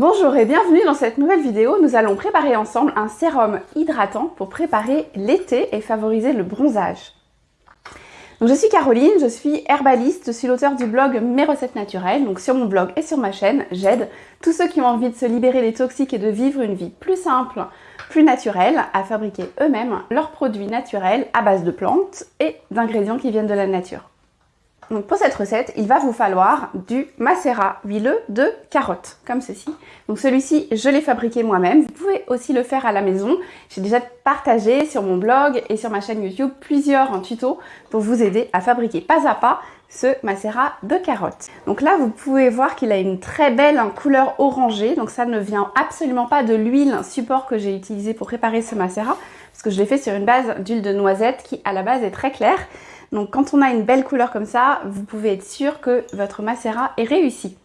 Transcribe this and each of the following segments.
Bonjour et bienvenue dans cette nouvelle vidéo. Nous allons préparer ensemble un sérum hydratant pour préparer l'été et favoriser le bronzage. Je suis Caroline, je suis herbaliste, je suis l'auteur du blog Mes recettes naturelles. Donc sur mon blog et sur ma chaîne, j'aide tous ceux qui ont envie de se libérer des toxiques et de vivre une vie plus simple, plus naturelle, à fabriquer eux-mêmes leurs produits naturels à base de plantes et d'ingrédients qui viennent de la nature. Donc pour cette recette, il va vous falloir du macérat huileux de carottes, comme ceci. Donc celui-ci, je l'ai fabriqué moi-même. Vous pouvez aussi le faire à la maison. J'ai déjà partagé sur mon blog et sur ma chaîne YouTube plusieurs tutos pour vous aider à fabriquer pas à pas ce macérat de carottes. Donc là, vous pouvez voir qu'il a une très belle couleur orangée. Donc ça ne vient absolument pas de l'huile support que j'ai utilisé pour préparer ce macérat, parce que je l'ai fait sur une base d'huile de noisette qui à la base est très claire. Donc quand on a une belle couleur comme ça, vous pouvez être sûr que votre macérat est réussi.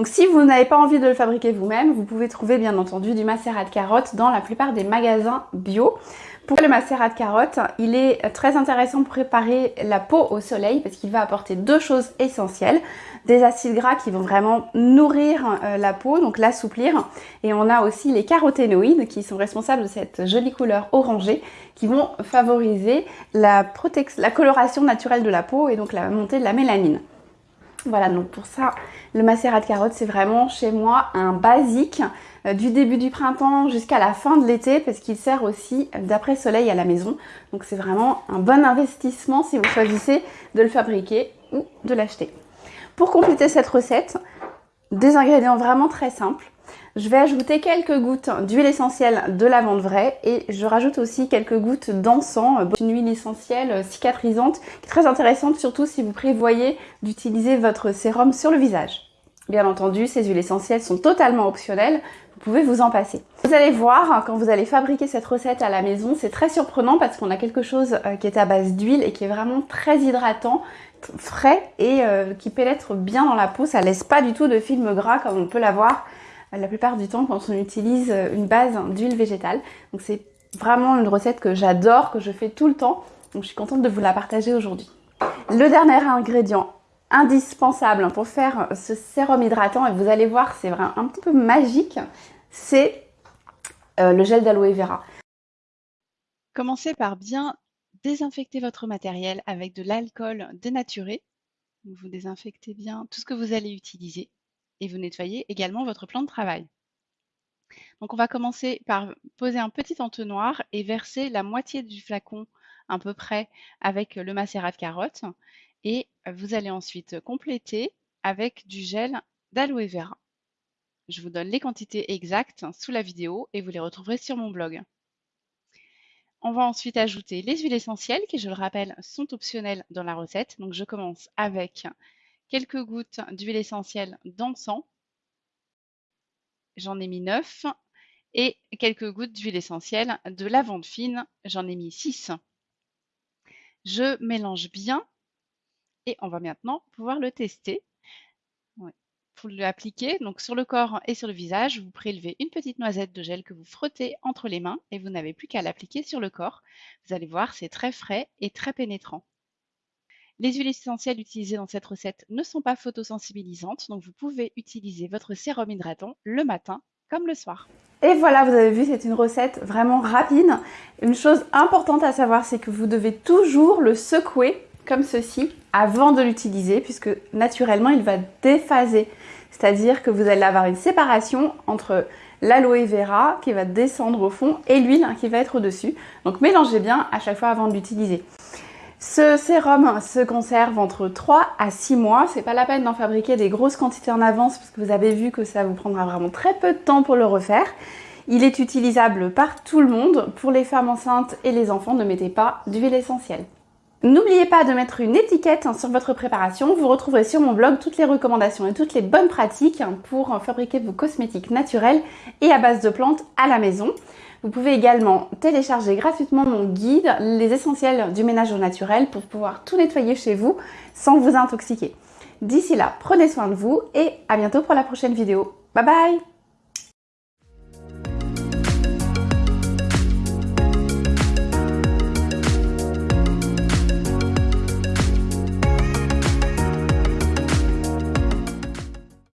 Donc si vous n'avez pas envie de le fabriquer vous-même, vous pouvez trouver bien entendu du macérat de carottes dans la plupart des magasins bio. Pour le macérat de carottes, il est très intéressant pour préparer la peau au soleil parce qu'il va apporter deux choses essentielles. Des acides gras qui vont vraiment nourrir euh, la peau, donc l'assouplir. Et on a aussi les caroténoïdes qui sont responsables de cette jolie couleur orangée qui vont favoriser la, la coloration naturelle de la peau et donc la montée de la mélanine. Voilà, donc pour ça, le macérat de carottes, c'est vraiment chez moi un basique euh, du début du printemps jusqu'à la fin de l'été parce qu'il sert aussi d'après-soleil à la maison. Donc c'est vraiment un bon investissement si vous choisissez de le fabriquer ou de l'acheter. Pour compléter cette recette, des ingrédients vraiment très simples. Je vais ajouter quelques gouttes d'huile essentielle de lavande vraie et je rajoute aussi quelques gouttes d'encens, une huile essentielle cicatrisante qui est très intéressante surtout si vous prévoyez d'utiliser votre sérum sur le visage. Bien entendu, ces huiles essentielles sont totalement optionnelles, vous pouvez vous en passer. Vous allez voir, quand vous allez fabriquer cette recette à la maison, c'est très surprenant parce qu'on a quelque chose euh, qui est à base d'huile et qui est vraiment très hydratant, frais et euh, qui pénètre bien dans la peau. Ça laisse pas du tout de film gras comme on peut l'avoir la plupart du temps quand on utilise une base d'huile végétale. Donc c'est vraiment une recette que j'adore, que je fais tout le temps. Donc je suis contente de vous la partager aujourd'hui. Le dernier ingrédient indispensable pour faire ce sérum hydratant, et vous allez voir c'est vraiment un petit peu magique, c'est euh, le gel d'aloe vera. Commencez par bien désinfecter votre matériel avec de l'alcool dénaturé. Vous désinfectez bien tout ce que vous allez utiliser et vous nettoyez également votre plan de travail. Donc on va commencer par poser un petit entonnoir et verser la moitié du flacon à peu près avec le macérat de carotte et vous allez ensuite compléter avec du gel d'aloe vera. Je vous donne les quantités exactes sous la vidéo et vous les retrouverez sur mon blog. On va ensuite ajouter les huiles essentielles qui, je le rappelle, sont optionnelles dans la recette. Donc je commence avec quelques gouttes d'huile essentielle d'encens. J'en ai mis 9 et quelques gouttes d'huile essentielle de lavande fine. J'en ai mis 6. Je mélange bien et on va maintenant pouvoir le tester. Pour l'appliquer, donc sur le corps et sur le visage, vous prélevez une petite noisette de gel que vous frottez entre les mains et vous n'avez plus qu'à l'appliquer sur le corps. Vous allez voir, c'est très frais et très pénétrant. Les huiles essentielles utilisées dans cette recette ne sont pas photosensibilisantes, donc vous pouvez utiliser votre sérum hydratant le matin comme le soir. Et voilà, vous avez vu, c'est une recette vraiment rapide. Une chose importante à savoir, c'est que vous devez toujours le secouer comme ceci avant de l'utiliser, puisque naturellement, il va déphaser. C'est-à-dire que vous allez avoir une séparation entre l'aloe vera qui va descendre au fond et l'huile qui va être au-dessus. Donc mélangez bien à chaque fois avant de l'utiliser. Ce sérum se conserve entre 3 à 6 mois. C'est pas la peine d'en fabriquer des grosses quantités en avance parce que vous avez vu que ça vous prendra vraiment très peu de temps pour le refaire. Il est utilisable par tout le monde. Pour les femmes enceintes et les enfants, ne mettez pas d'huile essentielle. N'oubliez pas de mettre une étiquette sur votre préparation. Vous retrouverez sur mon blog toutes les recommandations et toutes les bonnes pratiques pour fabriquer vos cosmétiques naturels et à base de plantes à la maison. Vous pouvez également télécharger gratuitement mon guide, les essentiels du ménage au naturel pour pouvoir tout nettoyer chez vous sans vous intoxiquer. D'ici là, prenez soin de vous et à bientôt pour la prochaine vidéo. Bye bye